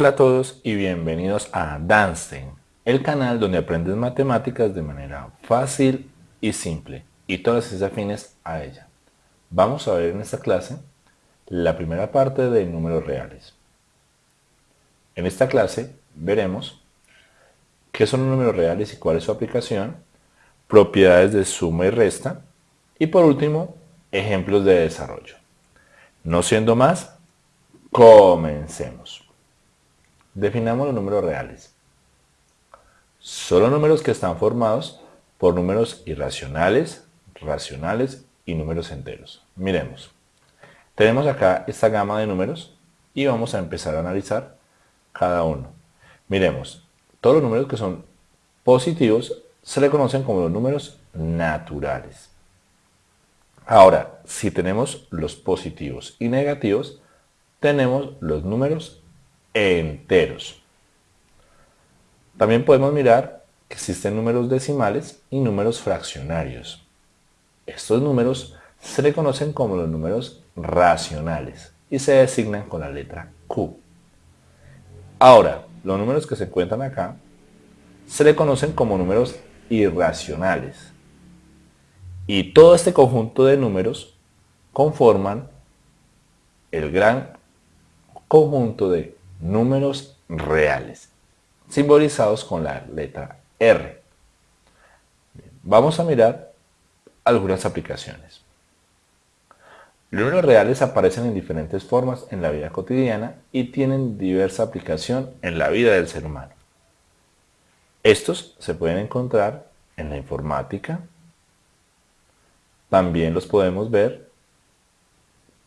Hola a todos y bienvenidos a Danstein, el canal donde aprendes matemáticas de manera fácil y simple y todas las afines a ella. Vamos a ver en esta clase la primera parte de números reales. En esta clase veremos qué son números reales y cuál es su aplicación, propiedades de suma y resta y por último ejemplos de desarrollo. No siendo más, comencemos. Definamos los números reales. Son los números que están formados por números irracionales, racionales y números enteros. Miremos. Tenemos acá esta gama de números y vamos a empezar a analizar cada uno. Miremos, todos los números que son positivos se le conocen como los números naturales. Ahora, si tenemos los positivos y negativos, tenemos los números enteros. También podemos mirar que existen números decimales y números fraccionarios. Estos números se le conocen como los números racionales y se designan con la letra Q. Ahora, los números que se encuentran acá se le conocen como números irracionales. Y todo este conjunto de números conforman el gran conjunto de números reales, simbolizados con la letra R. vamos a mirar algunas aplicaciones. Los números reales aparecen en diferentes formas en la vida cotidiana y tienen diversa aplicación en la vida del ser humano. Estos se pueden encontrar en la informática, también los podemos ver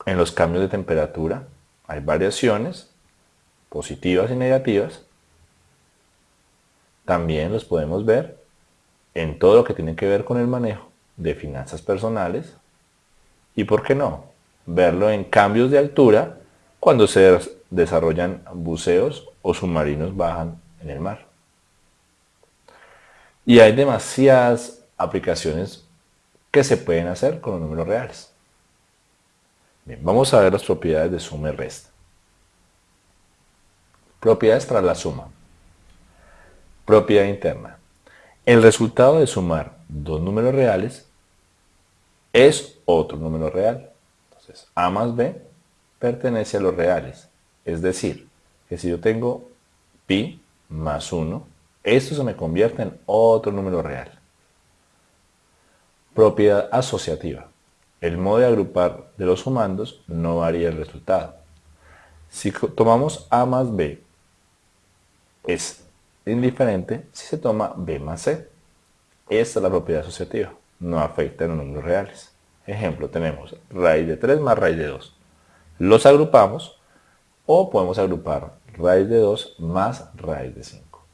en los cambios de temperatura, hay variaciones positivas y negativas, también los podemos ver en todo lo que tiene que ver con el manejo de finanzas personales y, ¿por qué no?, verlo en cambios de altura cuando se desarrollan buceos o submarinos bajan en el mar. Y hay demasiadas aplicaciones que se pueden hacer con los números reales. Bien, vamos a ver las propiedades de suma y resta. Propiedades para la suma. Propiedad interna. El resultado de sumar dos números reales es otro número real. Entonces, A más B pertenece a los reales. Es decir, que si yo tengo pi más 1, esto se me convierte en otro número real. Propiedad asociativa. El modo de agrupar de los sumandos no varía el resultado. Si tomamos A más B es indiferente si se toma B más C. Esta es la propiedad asociativa, no afecta a los números reales. Ejemplo, tenemos raíz de 3 más raíz de 2. Los agrupamos o podemos agrupar raíz de 2 más raíz de 5.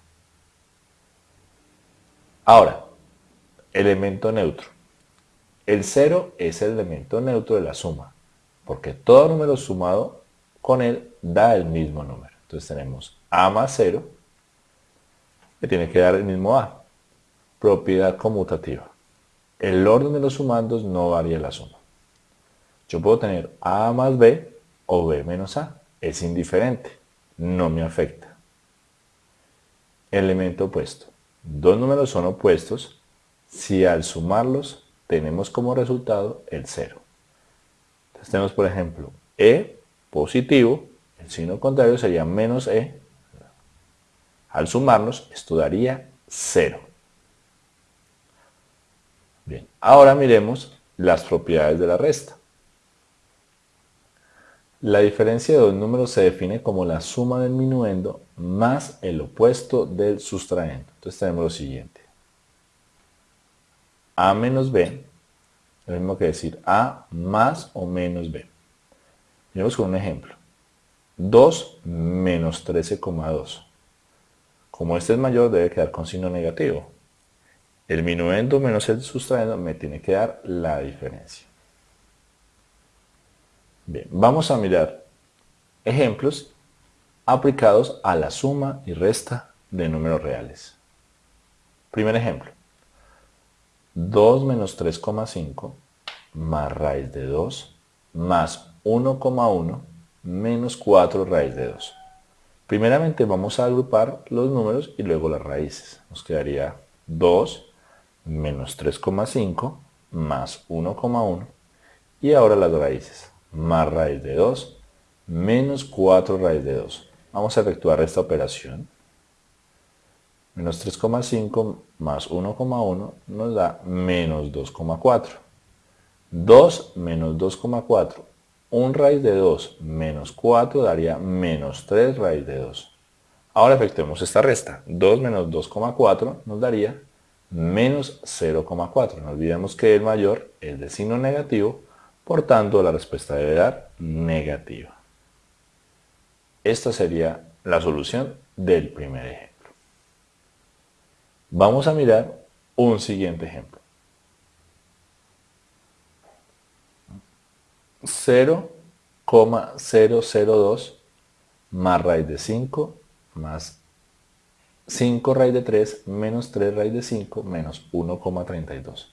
Ahora, elemento neutro. El 0 es el elemento neutro de la suma, porque todo número sumado con él da el mismo número. Entonces tenemos A más 0 que tiene que dar el mismo A. Propiedad conmutativa. El orden de los sumandos no varía la suma. Yo puedo tener A más B o B menos A. Es indiferente. No me afecta. Elemento opuesto. Dos números son opuestos si al sumarlos tenemos como resultado el cero. Entonces tenemos, por ejemplo, E positivo, el signo contrario sería menos E al sumarnos, esto daría 0. Bien, ahora miremos las propiedades de la resta. La diferencia de dos números se define como la suma del minuendo más el opuesto del sustraendo. Entonces tenemos lo siguiente. A menos B, lo mismo que decir A más o menos B. Miremos con un ejemplo. 2 menos 13,2. Como este es mayor, debe quedar con signo negativo. El minuendo menos el sustraendo me tiene que dar la diferencia. Bien, vamos a mirar ejemplos aplicados a la suma y resta de números reales. Primer ejemplo. 2 menos 3,5 más raíz de 2 más 1,1 menos 4 raíz de 2. Primeramente vamos a agrupar los números y luego las raíces. Nos quedaría 2 menos 3,5 más 1,1 y ahora las raíces. Más raíz de 2 menos 4 raíz de 2. Vamos a efectuar esta operación. Menos 3,5 más 1,1 nos da menos 2,4. 2 menos 2,4. 1 raíz de 2 menos 4 daría menos 3 raíz de 2. Ahora efectuemos esta resta. 2 menos 2,4 nos daría menos 0,4. No olvidemos que el mayor es de signo negativo, por tanto la respuesta debe dar negativa. Esta sería la solución del primer ejemplo. Vamos a mirar un siguiente ejemplo. 0,002 más raíz de 5 más 5 raíz de 3 menos 3 raíz de 5 menos 1,32.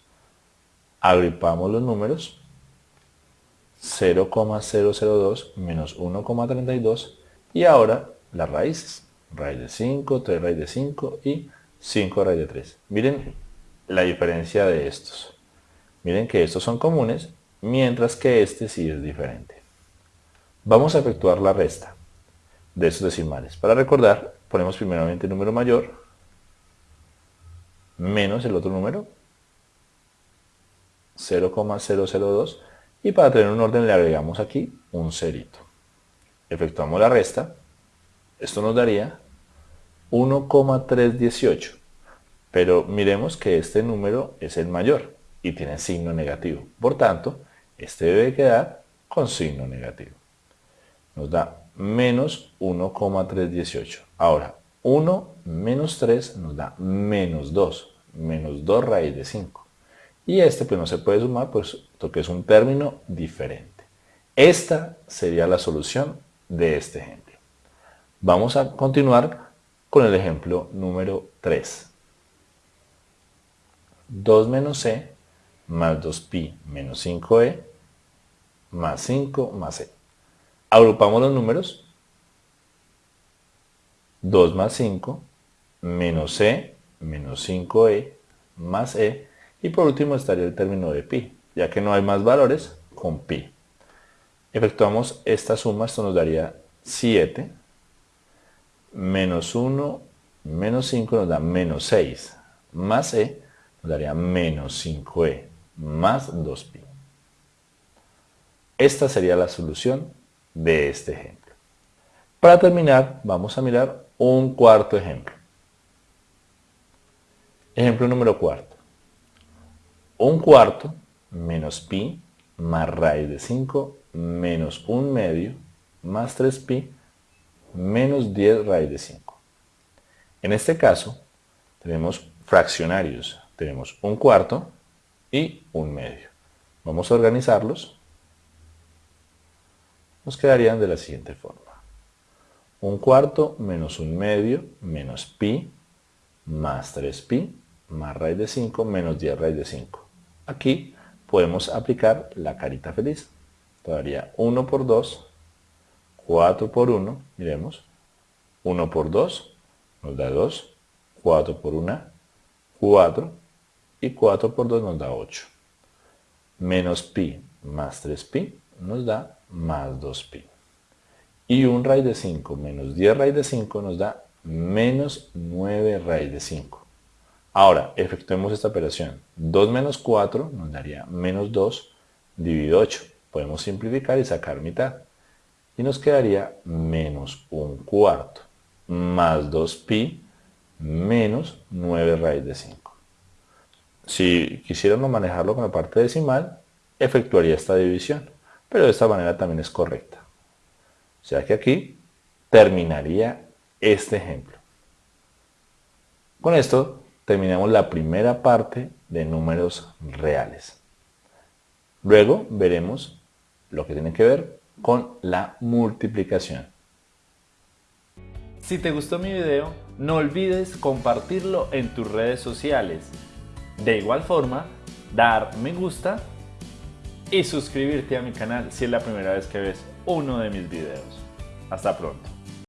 Agrupamos los números. 0,002 menos 1,32 y ahora las raíces. Raíz de 5, 3 raíz de 5 y 5 raíz de 3. Miren la diferencia de estos. Miren que estos son comunes, mientras que este sí es diferente. Vamos a efectuar la resta de estos decimales. Para recordar, ponemos primeramente el número mayor menos el otro número 0,002 y para tener un orden le agregamos aquí un cerito. Efectuamos la resta. Esto nos daría 1,318. Pero miremos que este número es el mayor y tiene signo negativo. Por tanto, este debe quedar con signo negativo. Nos da menos 1,318. Ahora, 1 menos 3 nos da menos 2. Menos 2 raíz de 5. Y este pues no se puede sumar puesto que es un término diferente. Esta sería la solución de este ejemplo. Vamos a continuar con el ejemplo número 3. 2 menos c más 2pi menos 5e más 5 más e. Agrupamos los números. 2 más 5 menos e menos 5e más e. Y por último estaría el término de pi, ya que no hay más valores con pi. Efectuamos esta suma, esto nos daría 7 menos 1 menos 5 nos da menos 6 más e nos daría menos 5e más 2pi. Esta sería la solución de este ejemplo. Para terminar, vamos a mirar un cuarto ejemplo. Ejemplo número cuarto. Un cuarto menos pi más raíz de 5 menos 1 medio más 3pi menos 10 raíz de 5. En este caso, tenemos fraccionarios. Tenemos un cuarto y un medio. Vamos a organizarlos. Nos quedarían de la siguiente forma. Un cuarto menos un medio menos pi más 3pi más raíz de 5 menos 10 raíz de 5. Aquí podemos aplicar la carita feliz. Todavía 1 por 2, 4 por 1, miremos. 1 por 2 nos da 2, 4 por 1, 4, y 4 por 2 nos da 8. Menos pi más 3pi nos da más 2pi. Y 1 raíz de 5 menos 10 raíz de 5 nos da menos 9 raíz de 5. Ahora, efectuemos esta operación. 2 menos 4 nos daría menos 2 dividido 8. Podemos simplificar y sacar mitad. Y nos quedaría menos 1 cuarto más 2pi menos 9 raíz de 5. Si quisiéramos manejarlo con la parte decimal, efectuaría esta división, pero de esta manera también es correcta. O sea que aquí terminaría este ejemplo. Con esto terminamos la primera parte de números reales. Luego veremos lo que tiene que ver con la multiplicación. Si te gustó mi video, no olvides compartirlo en tus redes sociales de igual forma, dar me gusta y suscribirte a mi canal si es la primera vez que ves uno de mis videos. Hasta pronto.